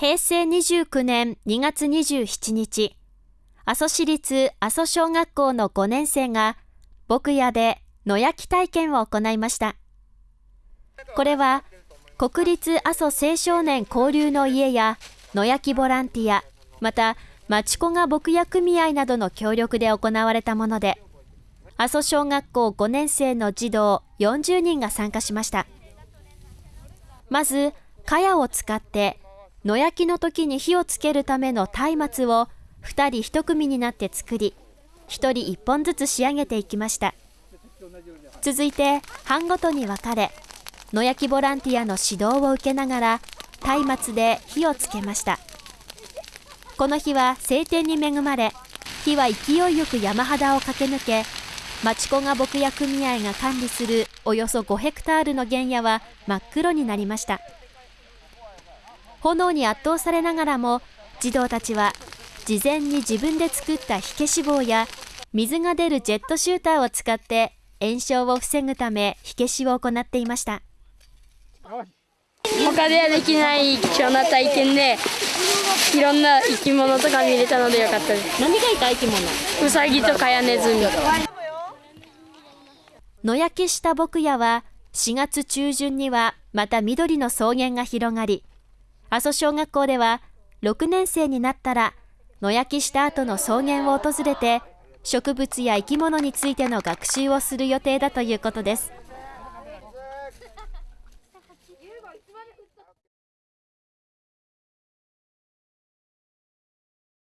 平成29年2月27日、阿蘇市立阿蘇小学校の5年生が、牧屋で野焼き体験を行いました。これは、国立阿蘇青少年交流の家や野焼きボランティア、また町子が牧屋組合などの協力で行われたもので、阿蘇小学校5年生の児童40人が参加しました。まず、茅を使って野焼きの時に火をつけるための松明を2人1組になって作り、1人1本ずつ仕上げていきました。続いて、班ごとに分かれ、野焼きボランティアの指導を受けながら、松明で火をつけました。この日は晴天に恵まれ、火は勢いよく山肌を駆け抜け、町子が牧野組合が管理するおよそ5ヘクタールの原野は真っ黒になりました。炎に圧倒されながらも児童たちは事前に自分で作った火消し棒や水が出るジェットシューターを使って炎症を防ぐため火消しを行っていました。他ではできない貴重な体験でいろんな生き物とか見れたのでよかったです。何がいた生き物？ウサギとカヤネズミ野焼きした牧屋は4月中旬にはまた緑の草原が広がり阿蘇小学校では6年生になったら野焼きした後の草原を訪れて植物や生き物についての学習をする予定だということです。